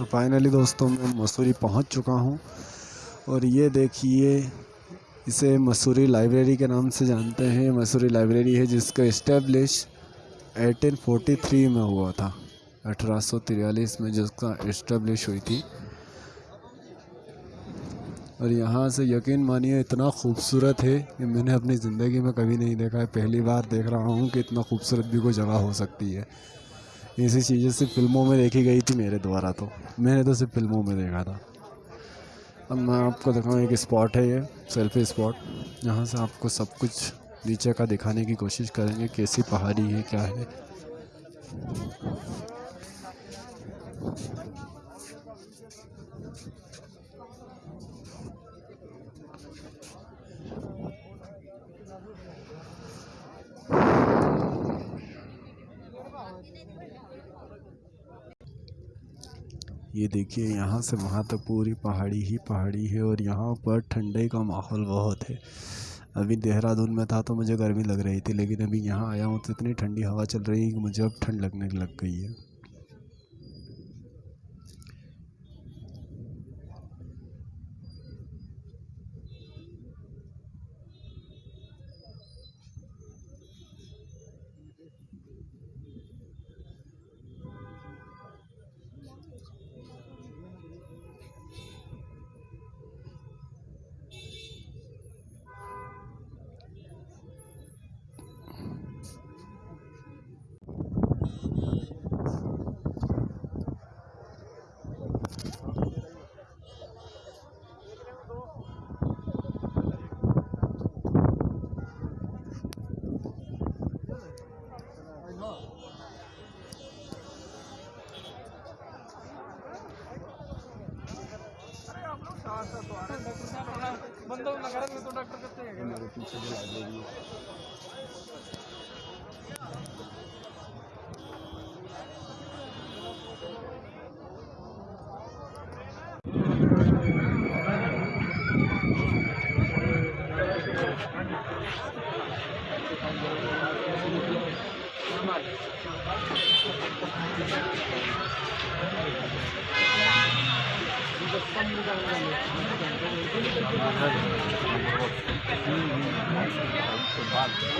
तो फाइनली दोस्तों मैं मसूरी पहुँच चुका हूँ। और ये देखिए, इसे मसूरी लाइब्रेरी के नाम से जानते हैं। मसूरी लाइब्रेरी है जिसका इस्टेब्लिश 1843 में हुआ था। अठारह में जिसका इस्टेब्लिश हुई थी। और यहाँ से यकीन मानिए, इतना खूबसूरत है कि मैंने अपनी ज़िंदगी में कभी नहीं देखा है। पहली बार देख रहा हूँ कि इतना खूबसूरत भी कोई जगह हो सकती है। ऐसी चीज़ें सिर्फ़ फ़िल्मों में देखी गई थी मेरे द्वारा तो। मैंने तो सिर्फ़ फ़िल्मों में देखा था। अब मैं आपको दिखाऊँ, एक स्पॉट है ये सेल्फी स्पॉट यहाँ से आपको सब कुछ नीचे का दिखाने की कोशिश करेंगे, कैसी पहाड़ी है, क्या है। ये देखिए, यहाँ से वहाँ तक पूरी पहाड़ी ही पहाड़ी है और यहाँ पर ठंडे का माहौल बहुत है। अभी देहरादून में था तो मुझे गर्मी लग रही थी, लेकिन अभी यहाँ आया हूँ तो इतनी ठंडी हवा चल रही है कि मुझे अब ठंड लगने लग गई है। डॉक्टर करते हैं मेरे पीछे जो लाइब्रेरी है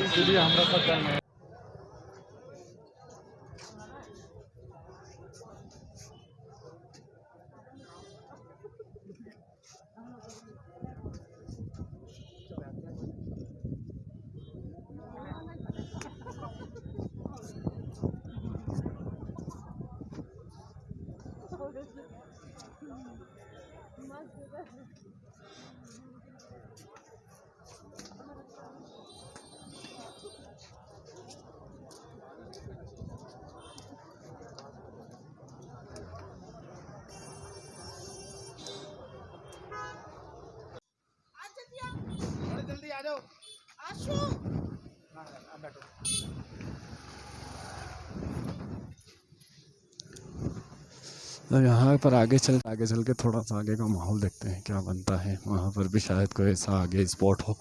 इसलिए हमरा सब आशु। बैठो तो यहाँ पर आगे चल आगे चल के थोड़ा सा आगे का माहौल देखते हैं, क्या बनता है। वहाँ पर भी शायद कोई ऐसा आगे स्पॉट हो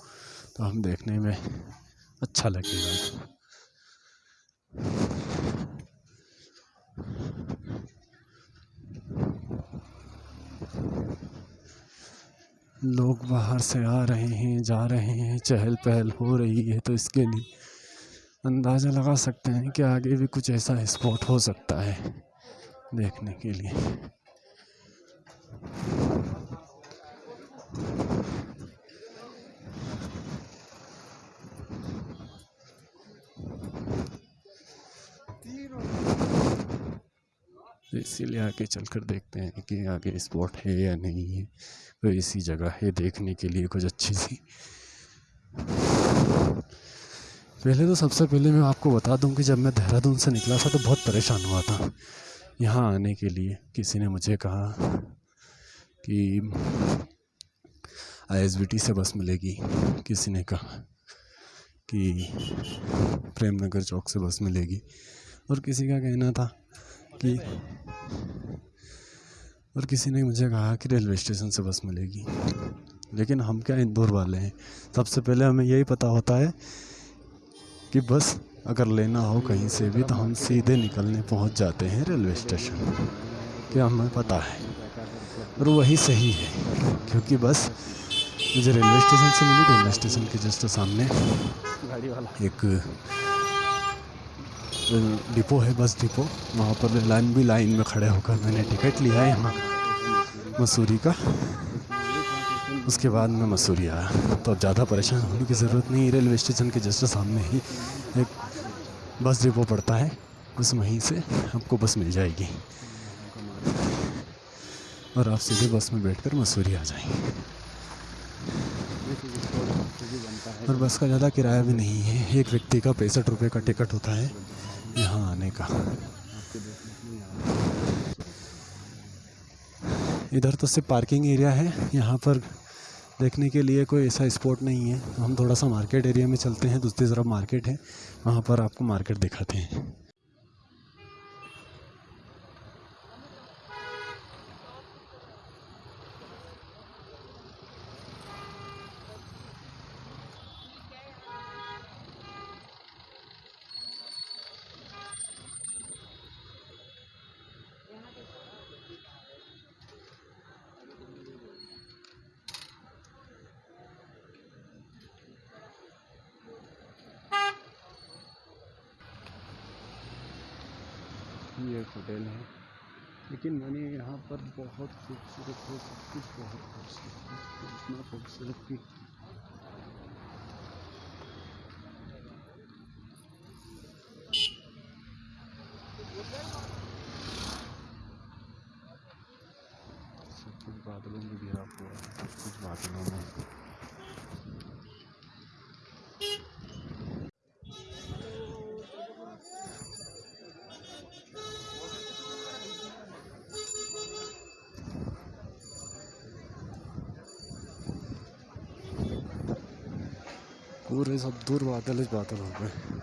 तो हम देखने में अच्छा लगेगा। लोग बाहर से आ रहे हैं, जा रहे हैं चहल पहल हो रही है तो इसके लिए अंदाज़ा लगा सकते हैं कि आगे भी कुछ ऐसा स्पॉट हो सकता है देखने के लिए। तो इसीलिए आगे चलकर देखते हैं कि आगे स्पॉट है या नहीं है। कोई ऐसी जगह है देखने के लिए कुछ अच्छी सी। पहले तो सबसे पहले मैं आपको बता दूँ कि जब मैं देहरादून से निकला था तो बहुत परेशान हुआ था। यहाँ आने के लिए किसी ने मुझे कहा कि आईएसबीटी से बस मिलेगी। किसी ने कहा कि प्रेम नगर चौक से बस मिलेगी। और किसी का कहना था कि और किसी ने मुझे कहा कि रेलवे स्टेशन से बस मिलेगी। लेकिन हम क्या इंदौर वाले हैं? सबसे पहले हमें यही पता होता है कि बस अगर लेना हो कहीं से भी तो हम सीधे निकलने पहुँच जाते हैं रेलवे स्टेशन। क्या हमें पता है? और वही सही है क्योंकि बस मुझे रेलवे स्टेशन से मिली रेलवे स्टेशन के जस्ट सामने। गाड़ी वाला। एक डिपो है, बस डिपो। वहाँ पर लाइन भी लाइन में खड़े होकर मैंने टिकट लिया है यहाँ मसूरी का। उसके बाद मैं मसूरी आया। तो अब ज़्यादा परेशान होने की ज़रूरत नहीं, रेलवे स्टेशन के जस्ट सामने ही एक बस डिपो पड़ता है। बस वहीं से आपको बस मिल जाएगी। और आप सीधे बस में बैठकर मसूरी आ जाएँगे और बस का ज़्यादा किराया भी नहीं है। एक व्यक्ति का पैंसठ रुपये का टिकट होता है। यहाँ आने का। इधर तो सिर्फ़ पार्किंग एरिया है, यहाँ पर देखने के लिए कोई ऐसा स्पॉट नहीं है। हम थोड़ा सा मार्केट एरिया में चलते हैं, दूसरी तरफ़ मार्केट है, वहाँ पर आपको मार्केट दिखाते हैं। ये एक होटल है। लेकिन मैंने यहाँ पर बहुत खूबसूरत है सब कुछ बहुत खूबसूरत है इतना खूबसूरत कि सब कुछ बादलों में हुआ है, सब कुछ बादलों में। पूरे सब दूर बादल ही बादल हो गए